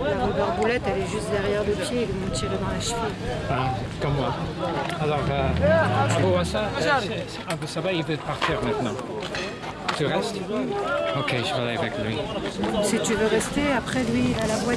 La barboulette, elle est juste derrière le pied, ils vont tirer dans la cheville. Comme moi. Alors, euh, Abou Hassan, Abou il veut partir maintenant. Tu restes? Ok, je vais aller avec lui. Si tu veux rester, après lui, à la boîte